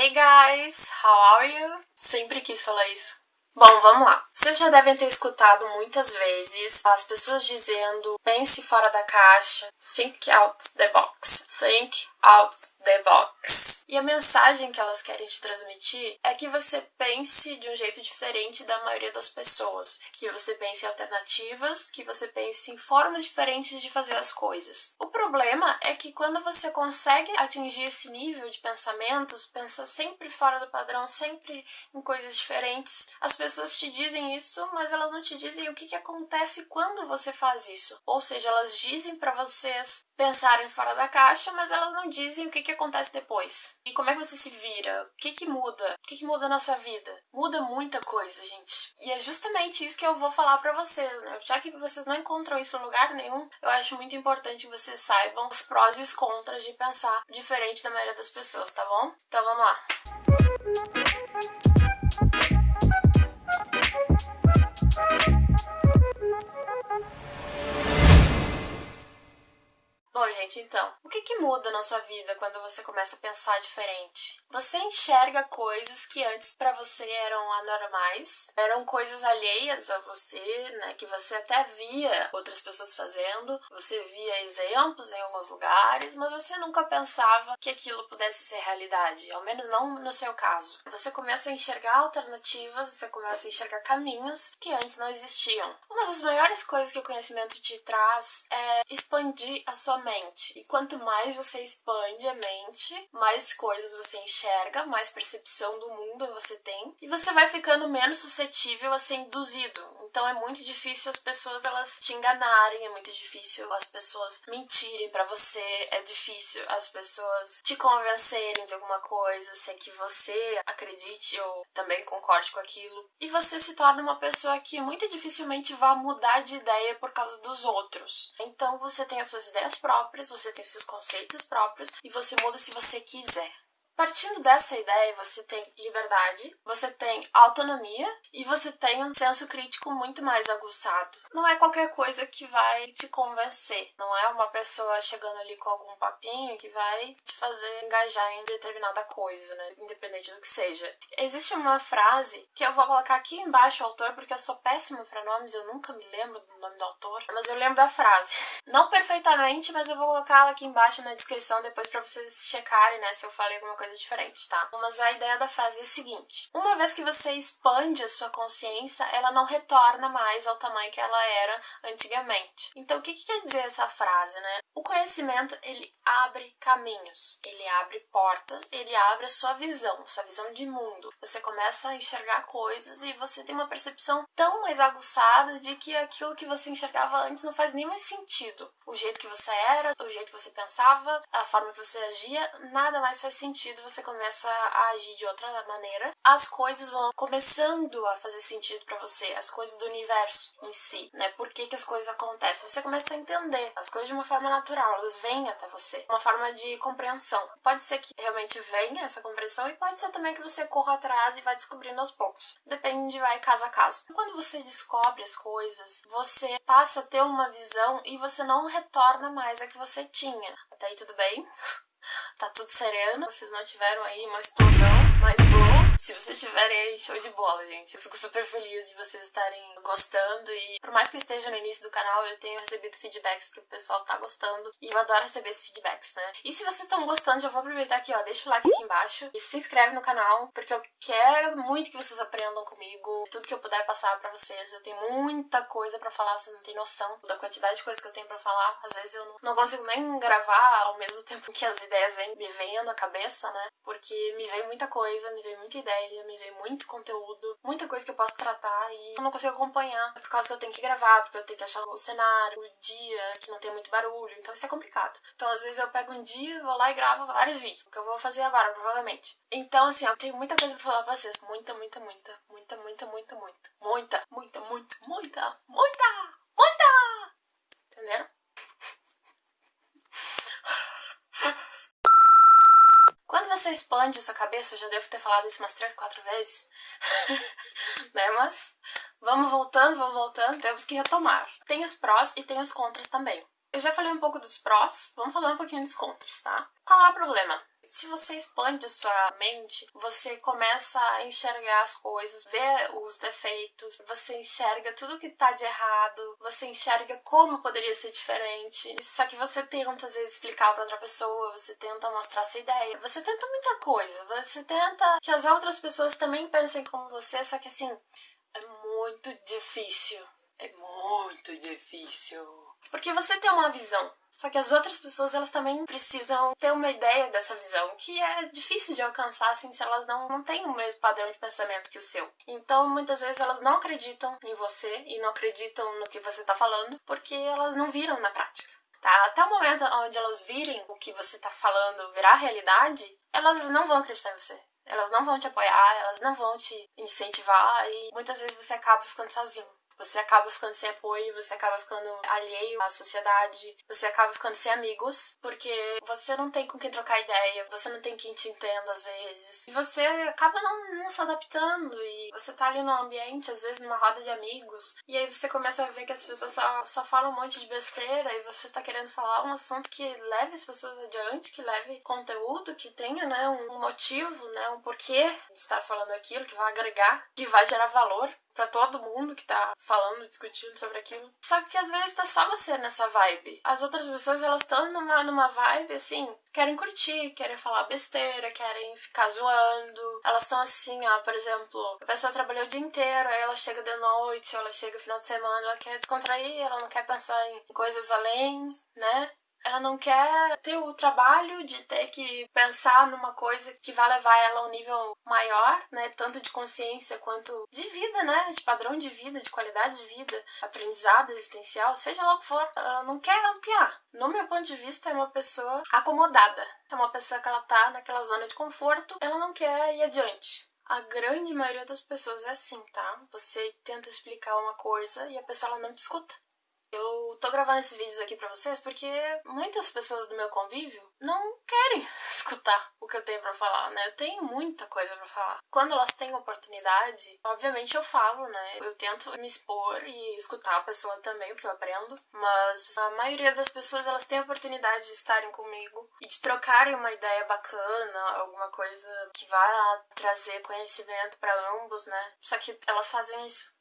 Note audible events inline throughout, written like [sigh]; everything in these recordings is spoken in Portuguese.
Hey guys, how are you? Sempre quis falar isso. Bom, vamos lá. Vocês já devem ter escutado muitas vezes as pessoas dizendo pense fora da caixa, think out the box, think out the box. E a mensagem que elas querem te transmitir é que você pense de um jeito diferente da maioria das pessoas, que você pense em alternativas, que você pense em formas diferentes de fazer as coisas. O problema é que quando você consegue atingir esse nível de pensamentos, pensa sempre fora do padrão, sempre em coisas diferentes, as pessoas te dizem isso, mas elas não te dizem o que, que acontece quando você faz isso. Ou seja, elas dizem para vocês pensarem fora da caixa, mas elas não dizem o que, que acontece depois. E como é que você se vira? O que, que muda? O que, que muda na sua vida? Muda muita coisa, gente. E é justamente isso que eu vou falar para vocês, né? Já que vocês não encontram isso em lugar nenhum, eu acho muito importante que vocês saibam os prós e os contras de pensar diferente da maioria das pessoas, tá bom? Então vamos lá. Então, o que, que muda na sua vida quando você começa a pensar diferente? Você enxerga coisas que antes para você eram anormais, eram coisas alheias a você, né, que você até via outras pessoas fazendo, você via exemplos em alguns lugares, mas você nunca pensava que aquilo pudesse ser realidade, ao menos não no seu caso. Você começa a enxergar alternativas, você começa a enxergar caminhos que antes não existiam. Uma das maiores coisas que o conhecimento te traz é expandir a sua mente. E quanto mais você expande a mente, mais coisas você enxerga, mais percepção do mundo você tem, e você vai ficando menos suscetível a ser induzido. Então é muito difícil as pessoas elas te enganarem, é muito difícil as pessoas mentirem para você, é difícil as pessoas te convencerem de alguma coisa sem que você acredite ou também concorde com aquilo. E você se torna uma pessoa que muito dificilmente vai mudar de ideia por causa dos outros. Então você tem as suas ideias próprias, você tem os seus conceitos próprios e você muda se você quiser. Partindo dessa ideia, você tem liberdade, você tem autonomia e você tem um senso crítico muito mais aguçado. Não é qualquer coisa que vai te convencer, não é uma pessoa chegando ali com algum papinho que vai te fazer engajar em determinada coisa, né? Independente do que seja. Existe uma frase que eu vou colocar aqui embaixo o autor porque eu sou péssima para nomes, eu nunca me lembro do nome do autor, mas eu lembro da frase. [laughs] Não perfeitamente, mas eu vou colocá-la aqui embaixo na descrição depois para vocês checarem, né, se eu falei alguma coisa coisa diferente, tá? Mas a ideia da frase é a seguinte: uma vez que você expande a sua consciência, ela não retorna mais ao tamanho que ela era antigamente. Então, o que, que quer dizer essa frase, né? O conhecimento ele abre caminhos, ele abre portas, ele abre a sua visão, sua visão de mundo. Você começa a enxergar coisas e você tem uma percepção tão mais aguçada de que aquilo que você enxergava antes não faz nem mais sentido. O jeito que você era, o jeito que você pensava, a forma que você agia, nada mais faz sentido sentido, você começa a agir de outra maneira. As coisas vão começando a fazer sentido para você, as coisas do universo em si, né? Por que, que as coisas acontecem? Você começa a entender as coisas de uma forma natural, elas vêm até você, uma forma de compreensão. Pode ser que realmente venha essa compreensão e pode ser também que você corra atrás e vai descobrindo aos poucos. Depende, vai caso a caso. Quando você descobre as coisas, você passa a ter uma visão e você não retorna mais a que você tinha. Até aí tudo bem? [laughs] Tá tudo sereno, vocês não tiveram aí uma explosão, mais blow. Se vocês tiverem aí, show de bola, gente. Eu fico super feliz de vocês estarem gostando e por mais que eu esteja no início do canal, eu tenho recebido feedbacks que o pessoal tá gostando e eu adoro receber esses feedbacks, né? E se vocês estão gostando, já vou aproveitar aqui, ó, deixa o like aqui embaixo e se inscreve no canal, porque eu quero muito que vocês aprendam comigo, tudo que eu puder passar para vocês. Eu tenho muita coisa para falar, vocês não têm noção da quantidade de coisa que eu tenho para falar. Às vezes eu não consigo nem gravar ao mesmo tempo [laughs] que as ideias vêm me vêm na cabeça, né? Porque me vem muita coisa, me vem muita ideia, me vem muito conteúdo, muita coisa que eu posso tratar e eu não consigo acompanhar por causa que eu tenho que gravar, porque eu tenho que achar o cenário, o dia, que não tem muito barulho, então isso é complicado. Então às vezes eu pego um dia, vou lá e gravo vários vídeos, que eu vou fazer agora, provavelmente. Então assim, eu tenho muita coisa pra falar pra vocês, muita, muita, muita, muita, muita, muita, muita, muita, muita, muita, muita, muita, muita, entenderam? [laughs] Quando você expande a sua cabeça, eu já devo ter falado isso umas três, quatro vezes, [laughs] né? Mas vamos voltando, vamos voltando, temos que retomar. Tem os prós e tem os contras também. Eu já falei um pouco dos prós, vamos falar um pouquinho dos contras, tá? Qual é o problema? Se você expande sua mente, você começa a enxergar as coisas, ver os defeitos, você enxerga tudo que tá de errado, você enxerga como poderia ser diferente. Só que você tenta às vezes explicar para outra pessoa, você tenta mostrar sua ideia, você tenta muita coisa, você tenta que as outras pessoas também pensem como você, só que assim, é muito difícil. É muito difícil. Porque você tem uma visão, só que as outras pessoas elas também precisam ter uma ideia dessa visão, que é difícil de alcançar assim se elas não, não têm o mesmo padrão de pensamento que o seu. Então, muitas vezes elas não acreditam em você e não acreditam no que você está falando, porque elas não viram na prática. Tá? Até o momento onde elas virem o que você está falando virar realidade, elas não vão acreditar em você. Elas não vão te apoiar, elas não vão te incentivar e muitas vezes você acaba ficando sozinho. Você acaba ficando sem apoio, você acaba ficando alheio à sociedade, você acaba ficando sem amigos, porque você não tem com quem trocar ideia, você não tem quem te entenda às vezes. E você acaba não, não se adaptando e você tá ali no ambiente, às vezes numa roda de amigos, e aí você começa a ver que as pessoas só, só falam um monte de besteira e você tá querendo falar um assunto que leve as pessoas adiante, que leve conteúdo, que tenha, né, um motivo, né, um porquê de estar falando aquilo, que vai agregar, que vai gerar valor para todo mundo que tá falando, discutindo sobre aquilo. Só que às vezes tá só você nessa vibe. As outras pessoas, elas estão numa, numa vibe assim, querem curtir, querem falar besteira, querem ficar zoando. Elas estão assim, ó, por exemplo, a pessoa trabalhou o dia inteiro, aí ela chega de noite, ou ela chega no final de semana, ela quer descontrair, ela não quer pensar em coisas além, né? Ela não quer ter o trabalho de ter que pensar numa coisa que vai levar ela a um nível maior, né? Tanto de consciência quanto de vida, né? De padrão de vida, de qualidade de vida, aprendizado existencial, seja lá o que for. Ela não quer ampliar. No meu ponto de vista, é uma pessoa acomodada. É uma pessoa que ela tá naquela zona de conforto, ela não quer ir adiante. A grande maioria das pessoas é assim, tá? Você tenta explicar uma coisa e a pessoa ela não te escuta. Eu tô gravando esses vídeos aqui pra vocês porque muitas pessoas do meu convívio não querem [laughs] escutar o que eu tenho para falar, né? Eu tenho muita coisa para falar. Quando elas têm oportunidade, obviamente eu falo, né? Eu tento me expor e escutar a pessoa também, porque eu aprendo, mas a maioria das pessoas elas têm oportunidade de estarem comigo e de trocarem uma ideia bacana, alguma coisa que vá trazer conhecimento para ambos, né? Só que elas fazem isso.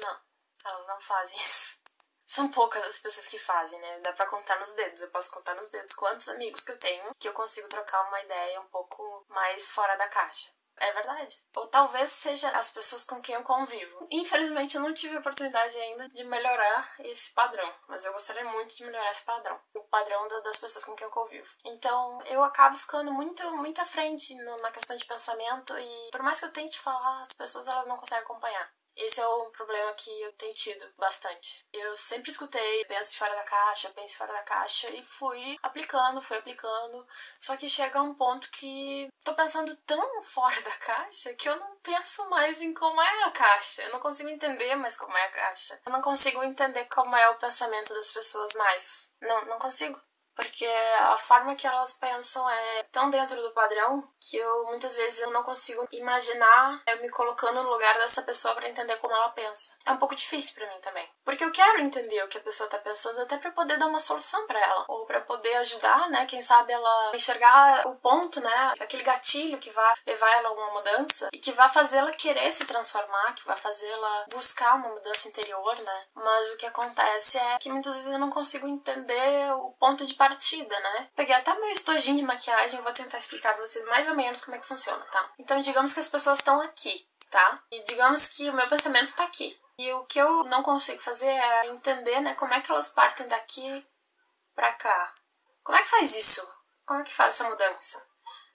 Não, elas não fazem [laughs] isso. São poucas as pessoas que fazem, né? Dá pra contar nos dedos. Eu posso contar nos dedos quantos amigos que eu tenho que eu consigo trocar uma ideia um pouco mais fora da caixa. É verdade. Ou talvez seja as pessoas com quem eu convivo. Infelizmente, eu não tive a oportunidade ainda de melhorar esse padrão, mas eu gostaria muito de melhorar esse padrão. O padrão das pessoas com quem eu convivo. Então, eu acabo ficando muito, muito à frente na questão de pensamento e, por mais que eu tente falar, as pessoas elas não conseguem acompanhar. Esse é um problema que eu tenho tido bastante. Eu sempre escutei pense fora da caixa, pense fora da caixa e fui aplicando, fui aplicando. Só que chega um ponto que tô pensando tão [laughs] fora da caixa que eu não penso mais em como é a caixa. Eu não consigo entender mais como é a caixa. Eu não consigo entender como é o pensamento das pessoas mais. Não, não consigo. Porque a forma que elas pensam é tão dentro do padrão que eu muitas vezes eu não consigo imaginar eu me colocando no lugar dessa pessoa para entender como ela pensa. É um pouco difícil para mim também. Porque eu quero entender o que a pessoa tá pensando até para poder dar uma solução para ela ou para poder ajudar, né, quem sabe ela enxergar o ponto, né, aquele gatilho que vai levar ela a uma mudança e que vai fazê-la querer se transformar, que vai fazê-la buscar uma mudança interior, né? Mas o que acontece é que muitas vezes eu não consigo entender o ponto de partida, né? Peguei até meu estojinho de maquiagem, vou tentar explicar pra vocês mais ou menos como é que funciona, tá? Então, digamos que as pessoas estão aqui, tá? E digamos que o meu pensamento tá aqui. E o que eu não consigo fazer é entender, né, como é que elas partem daqui pra cá. Como é que faz isso? Como é que faz essa mudança?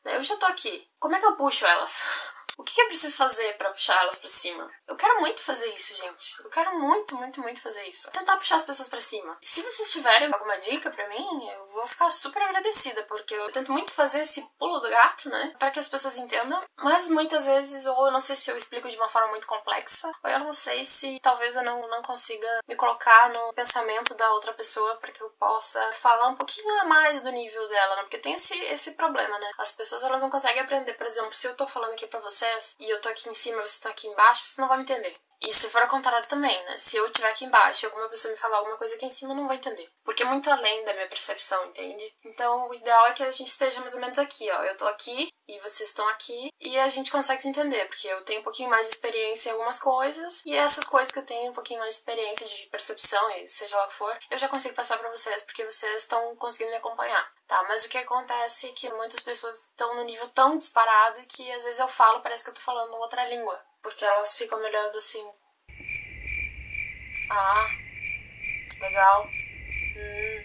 Eu já tô aqui. Como é que eu puxo elas? [laughs] O que, que eu preciso fazer para puxar elas para cima? Eu quero muito fazer isso, gente. Eu quero muito, muito, muito fazer isso. Tentar puxar as pessoas para cima. Se vocês tiverem alguma dica para mim, eu vou ficar super agradecida, porque eu tento muito fazer esse pulo do gato, né? Para que as pessoas entendam. Mas muitas vezes, ou eu não sei se eu explico de uma forma muito complexa, ou eu não sei se talvez eu não, não consiga me colocar no pensamento da outra pessoa para que eu possa falar um pouquinho a mais do nível dela, né? Porque tem esse, esse problema, né? As pessoas elas não conseguem aprender. Por exemplo, se eu tô falando aqui pra você e eu tô aqui em cima você tá aqui embaixo, você não vai me entender. E se for ao contrário também, né? Se eu estiver aqui embaixo e alguma pessoa me falar alguma coisa aqui em cima, eu não vou entender. Porque é muito além da minha percepção, entende? Então, o ideal é que a gente esteja mais ou menos aqui, ó. Eu tô aqui e vocês estão aqui e a gente consegue se entender, porque eu tenho um pouquinho mais de experiência em algumas coisas e essas coisas que eu tenho um pouquinho mais de experiência de percepção e seja lá o que for, eu já consigo passar para vocês porque vocês estão conseguindo me acompanhar. Tá, mas o que acontece é que muitas pessoas estão no nível tão disparado que às vezes eu falo, parece que eu tô falando outra língua. Porque elas ficam me olhando assim. Ah, legal. Hum,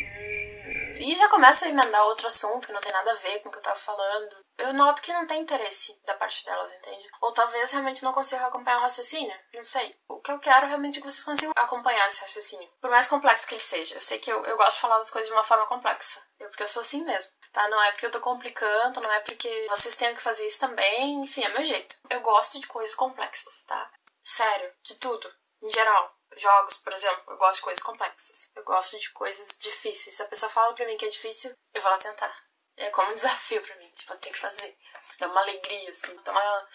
hum. E já começa a emendar outro assunto que não tem nada a ver com o que eu tava falando. Eu noto que não tem interesse da parte delas, entende? Ou talvez realmente não consigam acompanhar o raciocínio. Não sei. O que eu quero realmente é que vocês consigam acompanhar esse raciocínio. Por mais complexo que ele seja. Eu sei que eu, eu gosto de falar das coisas de uma forma complexa. Eu, porque eu sou assim mesmo tá? Não é porque eu tô complicando, não é porque vocês tenham que fazer isso também, enfim, é meu jeito. Eu gosto de coisas complexas, tá? Sério, de tudo, em geral. Jogos, por exemplo, eu gosto de coisas complexas. Eu gosto de coisas difíceis. Se a pessoa fala pra mim que é difícil, eu vou lá tentar. É como um desafio pra mim, tipo, eu tenho que fazer. Dá uma alegria, assim, dá uma,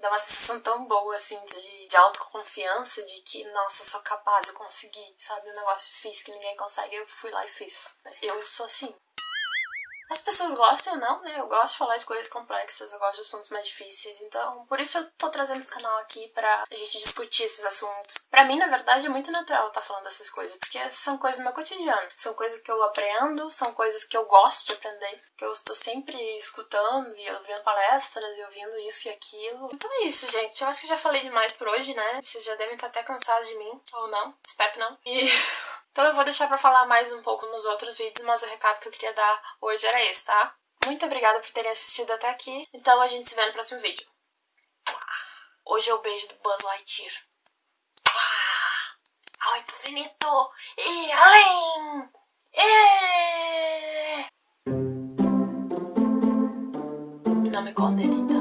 dá uma sensação tão boa, assim, de, de autoconfiança, de que, nossa, sou capaz, eu consegui, sabe? Um negócio difícil que ninguém consegue, eu fui lá e fiz. Eu sou assim. As pessoas gostam ou não, né? Eu gosto de falar de coisas complexas, eu gosto de assuntos mais difíceis, então por isso eu tô trazendo esse canal aqui pra gente discutir esses assuntos. Pra mim, na verdade, é muito natural estar tá falando dessas coisas, porque são coisas do meu cotidiano, são coisas que eu aprendo, são coisas que eu gosto de aprender, que eu estou sempre escutando e ouvindo palestras e ouvindo isso e aquilo. Então é isso, gente. Eu acho que já falei demais por hoje, né? Vocês já devem estar até cansados de mim, ou não, espero que não. E. [laughs] Então eu vou deixar para falar mais um pouco nos outros vídeos, mas o recado que eu queria dar hoje era esse, tá? Muito obrigada por terem assistido até aqui. Então a gente se vê no próximo vídeo. Hoje é o beijo do Buzz Lightyear. Ao infinito e além! E... Não me condenem?